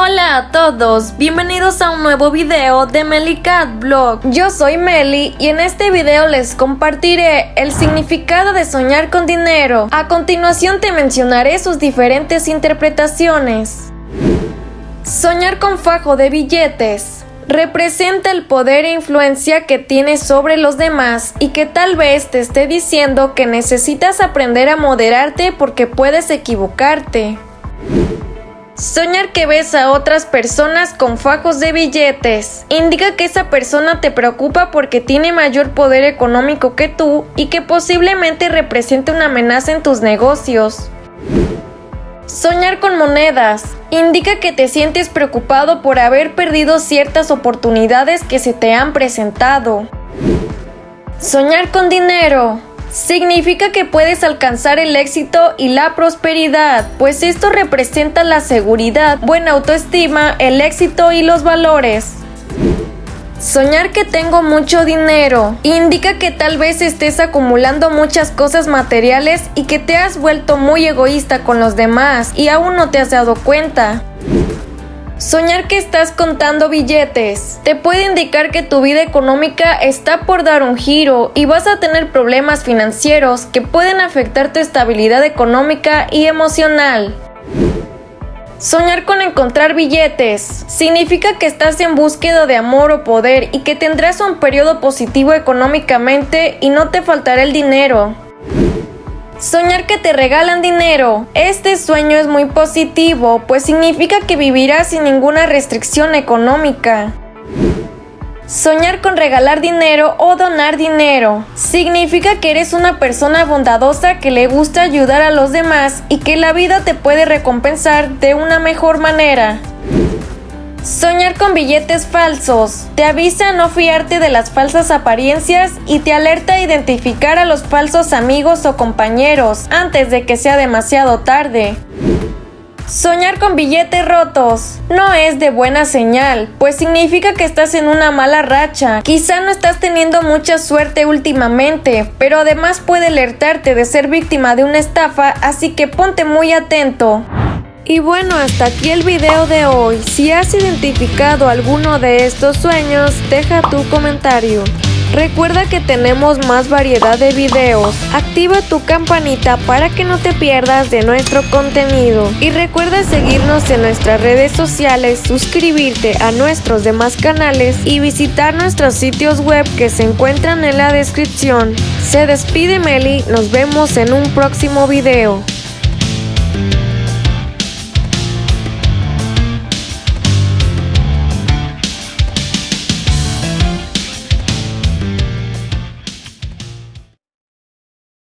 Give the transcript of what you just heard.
Hola a todos, bienvenidos a un nuevo video de Cat Blog. Yo soy Meli y en este video les compartiré el significado de soñar con dinero. A continuación te mencionaré sus diferentes interpretaciones. Soñar con fajo de billetes representa el poder e influencia que tienes sobre los demás y que tal vez te esté diciendo que necesitas aprender a moderarte porque puedes equivocarte. Soñar que ves a otras personas con fajos de billetes indica que esa persona te preocupa porque tiene mayor poder económico que tú y que posiblemente represente una amenaza en tus negocios. Soñar con monedas indica que te sientes preocupado por haber perdido ciertas oportunidades que se te han presentado. Soñar con dinero Significa que puedes alcanzar el éxito y la prosperidad, pues esto representa la seguridad, buena autoestima, el éxito y los valores. Soñar que tengo mucho dinero indica que tal vez estés acumulando muchas cosas materiales y que te has vuelto muy egoísta con los demás y aún no te has dado cuenta. Soñar que estás contando billetes te puede indicar que tu vida económica está por dar un giro y vas a tener problemas financieros que pueden afectar tu estabilidad económica y emocional. Soñar con encontrar billetes significa que estás en búsqueda de amor o poder y que tendrás un periodo positivo económicamente y no te faltará el dinero. Soñar que te regalan dinero. Este sueño es muy positivo, pues significa que vivirás sin ninguna restricción económica. Soñar con regalar dinero o donar dinero significa que eres una persona bondadosa que le gusta ayudar a los demás y que la vida te puede recompensar de una mejor manera. Soñar con billetes falsos. Te avisa a no fiarte de las falsas apariencias y te alerta a identificar a los falsos amigos o compañeros antes de que sea demasiado tarde. Soñar con billetes rotos no es de buena señal, pues significa que estás en una mala racha. Quizá no estás teniendo mucha suerte últimamente, pero además puede alertarte de ser víctima de una estafa, así que ponte muy atento. Y bueno, hasta aquí el video de hoy. Si has identificado alguno de estos sueños, deja tu comentario. Recuerda que tenemos más variedad de videos. Activa tu campanita para que no te pierdas de nuestro contenido. Y recuerda seguirnos en nuestras redes sociales, suscribirte a nuestros demás canales y visitar nuestros sitios web que se encuentran en la descripción. Se despide Meli, nos vemos en un próximo video.